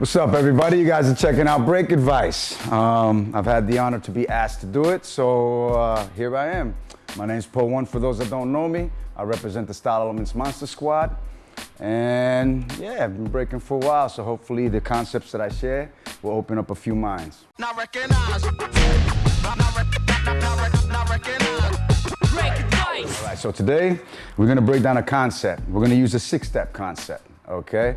What's up, everybody? You guys are checking out Break Advice. Um, I've had the honor to be asked to do it, so uh, here I am. My name's Poe One. For those that don't know me, I represent the Style Elements Monster Squad. And yeah, I've been breaking for a while, so hopefully the concepts that I share will open up a few minds. Not recognize. Not, not, recognize. Break Advice. All right, so today we're gonna break down a concept. We're gonna use a six-step concept, okay?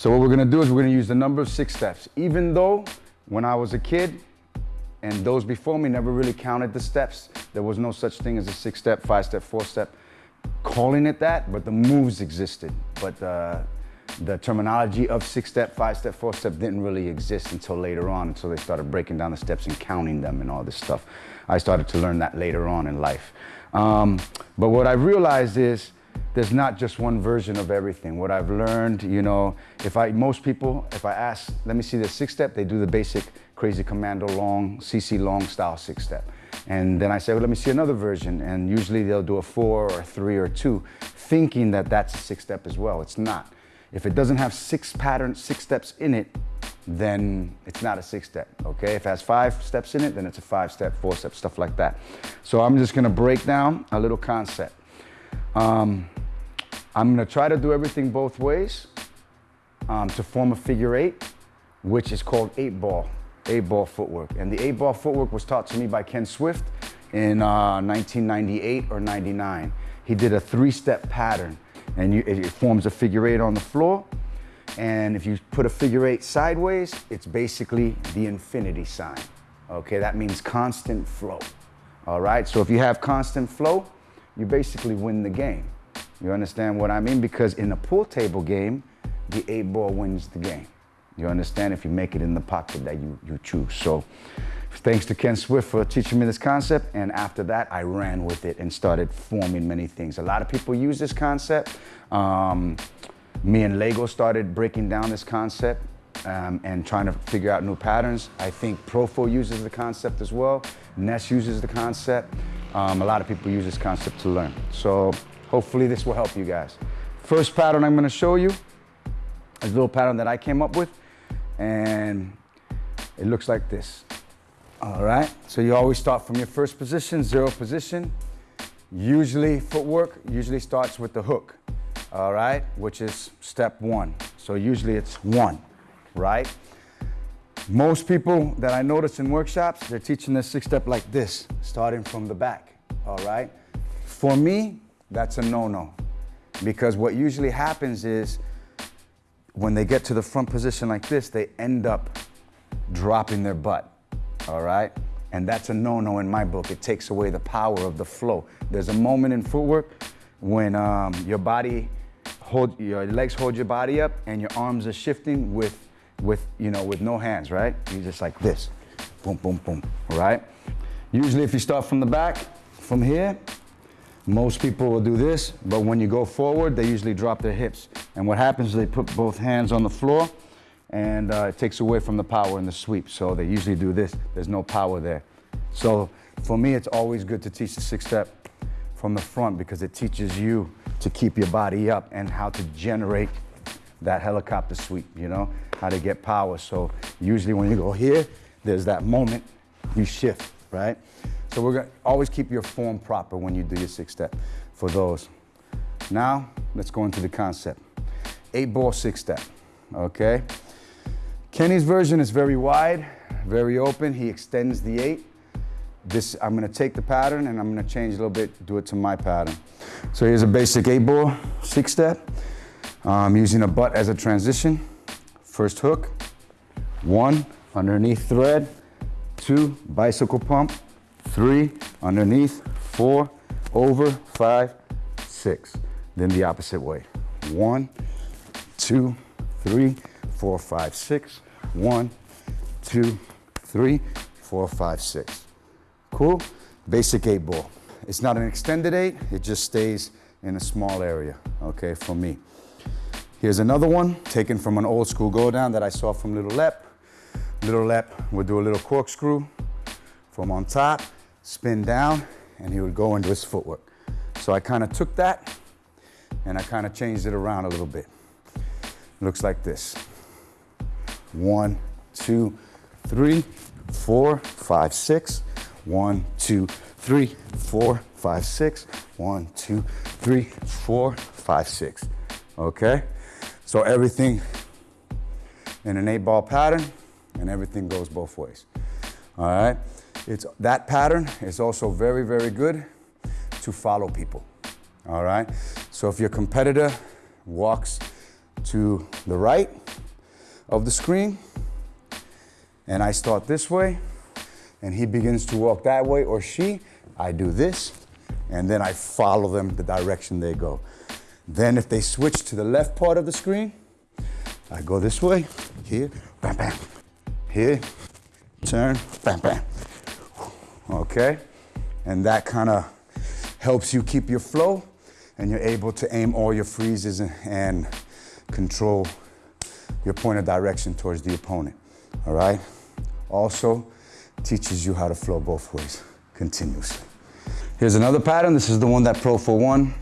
So what we're gonna do is we're gonna use the number of six steps. Even though when I was a kid and those before me never really counted the steps, there was no such thing as a six step, five step, four step, calling it that, but the moves existed. But uh, the terminology of six step, five step, four step didn't really exist until later on, until they started breaking down the steps and counting them and all this stuff. I started to learn that later on in life. Um, but what I realized is there's not just one version of everything. What I've learned, you know, if I, most people, if I ask, let me see the six step, they do the basic crazy commando long, CC long style six step. And then I say, well, let me see another version. And usually they'll do a four or a three or two, thinking that that's a six step as well. It's not. If it doesn't have six patterns, six steps in it, then it's not a six step, okay? If it has five steps in it, then it's a five step, four step, stuff like that. So I'm just gonna break down a little concept. Um, I'm gonna try to do everything both ways um, to form a figure eight, which is called eight ball, eight ball footwork. And the eight ball footwork was taught to me by Ken Swift in uh, 1998 or 99. He did a three step pattern and you, it forms a figure eight on the floor. And if you put a figure eight sideways, it's basically the infinity sign. Okay, that means constant flow. All right, so if you have constant flow, you basically win the game. You understand what I mean? Because in a pool table game, the eight ball wins the game. You understand if you make it in the pocket that you, you choose. So thanks to Ken Swift for teaching me this concept. And after that, I ran with it and started forming many things. A lot of people use this concept. Um, me and Lego started breaking down this concept um, and trying to figure out new patterns. I think Profo uses the concept as well. Ness uses the concept. Um, a lot of people use this concept to learn. So Hopefully this will help you guys. First pattern I'm gonna show you is a little pattern that I came up with and it looks like this. All right, so you always start from your first position, zero position. Usually footwork usually starts with the hook, all right, which is step one. So usually it's one, right? Most people that I notice in workshops, they're teaching this six step like this, starting from the back, all right? For me, that's a no-no. Because what usually happens is when they get to the front position like this, they end up dropping their butt, all right? And that's a no-no in my book. It takes away the power of the flow. There's a moment in footwork when um, your body, hold, your legs hold your body up and your arms are shifting with, with, you know, with no hands, right? You're just like this, boom, boom, boom, all right? Usually if you start from the back, from here, most people will do this, but when you go forward, they usually drop their hips. And what happens is they put both hands on the floor and uh, it takes away from the power in the sweep. So they usually do this. There's no power there. So for me, it's always good to teach the six step from the front because it teaches you to keep your body up and how to generate that helicopter sweep, you know, how to get power. So usually when you go here, there's that moment you shift, right? So we're gonna always keep your form proper when you do your six step for those. Now, let's go into the concept. Eight ball six step, okay? Kenny's version is very wide, very open. He extends the eight. This, I'm gonna take the pattern and I'm gonna change a little bit, do it to my pattern. So here's a basic eight ball six step. I'm using a butt as a transition. First hook, one, underneath thread, two, bicycle pump, three, underneath, four, over, five, six. Then the opposite way. One, two, three, four, five, six. One, two, three, four, five, six. Cool? Basic eight ball. It's not an extended eight, it just stays in a small area, okay, for me. Here's another one, taken from an old school go down that I saw from Little Lep. Little Lep would do a little corkscrew from on top, spin down, and he would go into his footwork. So I kind of took that and I kind of changed it around a little bit. It Looks like this. One, two, three, four, five, six. One, two, three, four, five, six. One, two, three, four, five, six. Okay? So everything in an eight ball pattern and everything goes both ways. All right? It's, that pattern is also very, very good to follow people. All right? So if your competitor walks to the right of the screen and I start this way and he begins to walk that way or she, I do this and then I follow them the direction they go. Then if they switch to the left part of the screen, I go this way, here, bam, bam, here, turn, bam, bam. Okay? And that kind of helps you keep your flow and you're able to aim all your freezes and, and control your point of direction towards the opponent. All right? Also, teaches you how to flow both ways continuously. Here's another pattern. This is the one that Profo One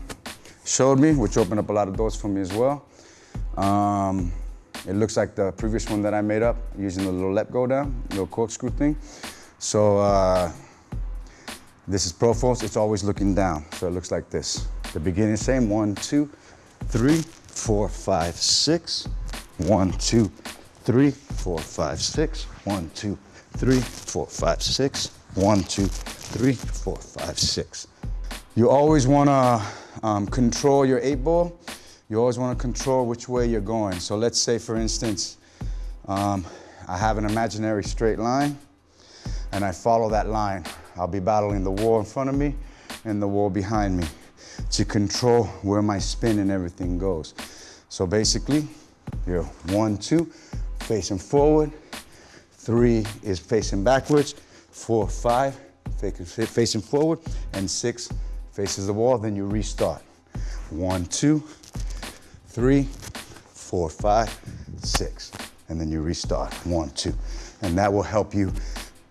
showed me, which opened up a lot of doors for me as well. Um, it looks like the previous one that I made up using the Little Lep go down, little corkscrew thing. So uh, this is Profo's, it's always looking down. So it looks like this. The beginning same, one, two, three, four, five, six. One, two, three, four, five, six. One, two, three, four, five, six. One, two, three, four, five, six. You always wanna um, control your eight ball you always want to control which way you're going. So let's say, for instance, um, I have an imaginary straight line and I follow that line. I'll be battling the wall in front of me and the wall behind me to control where my spin and everything goes. So basically, you're one, two, facing forward, three is facing backwards, four, five, facing forward, and six faces the wall, then you restart. One, two, three, four, five, six. And then you restart, one, two. And that will help you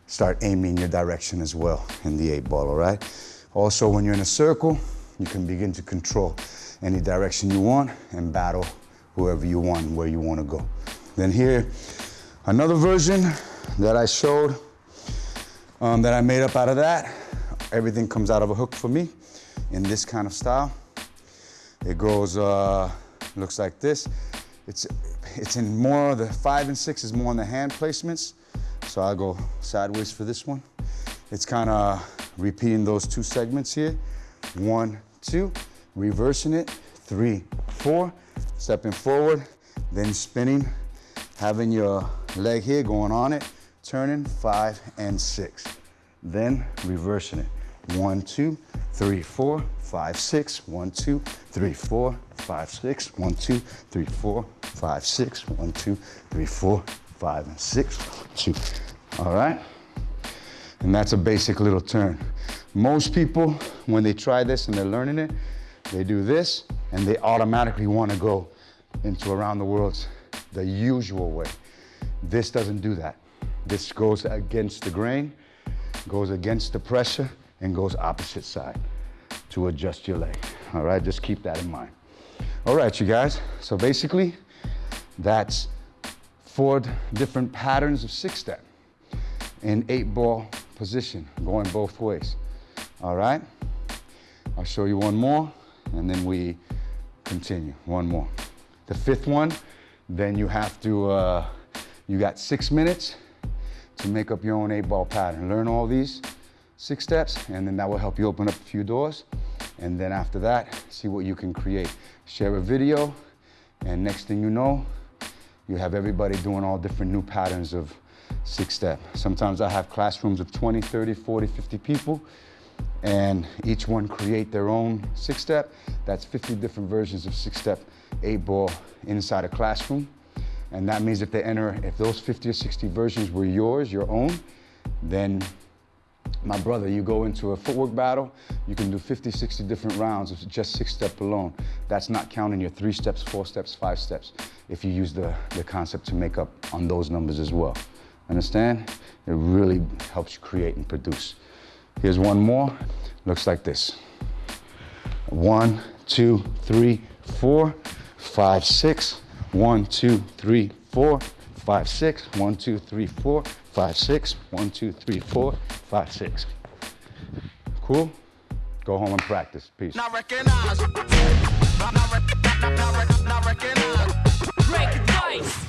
start aiming your direction as well in the eight ball, all right? Also, when you're in a circle, you can begin to control any direction you want and battle whoever you want, where you want to go. Then here, another version that I showed um, that I made up out of that. Everything comes out of a hook for me in this kind of style. It goes uh, looks like this. It's, it's in more, the five and six is more on the hand placements. So I'll go sideways for this one. It's kind of repeating those two segments here. One, two, reversing it, three, four, stepping forward, then spinning, having your leg here going on it, turning, five and six. Then reversing it. One, two, three, four, five, six. One, two, three, four, five, six. One, two, three, four, five, six. One, two, three, four, five, and six. Two. All right? And that's a basic little turn. Most people, when they try this and they're learning it, they do this and they automatically want to go into around the world the usual way. This doesn't do that. This goes against the grain, goes against the pressure, and goes opposite side to adjust your leg. All right, just keep that in mind. All right, you guys. So basically, that's four different patterns of six step in eight ball position, going both ways. All right? I'll show you one more and then we continue. One more. The fifth one, then you have to, uh, you got six minutes to make up your own eight ball pattern. Learn all these six steps and then that will help you open up a few doors. And then after that, see what you can create share a video, and next thing you know, you have everybody doing all different new patterns of six step. Sometimes I have classrooms of 20, 30, 40, 50 people, and each one create their own six step. That's 50 different versions of six step eight ball inside a classroom. And that means if they enter, if those 50 or 60 versions were yours, your own, then my brother, you go into a footwork battle, you can do 50, 60 different rounds of just six step alone. That's not counting your three steps, four steps, five steps, if you use the, the concept to make up on those numbers as well. Understand? It really helps you create and produce. Here's one more, looks like this. One, two, three, four, five, six. One, two, three, four, five, six, one, two, three, four, five, six. One, two, three, four, five, six. Cool? Go home and practice. Peace. Not recognize. Not, not, not, not, not, recognize. Break advice.